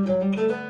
Música